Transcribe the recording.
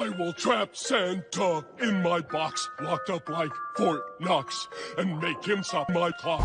I will trap Santa in my box, locked up like Fort Knox, and make him stop my clock.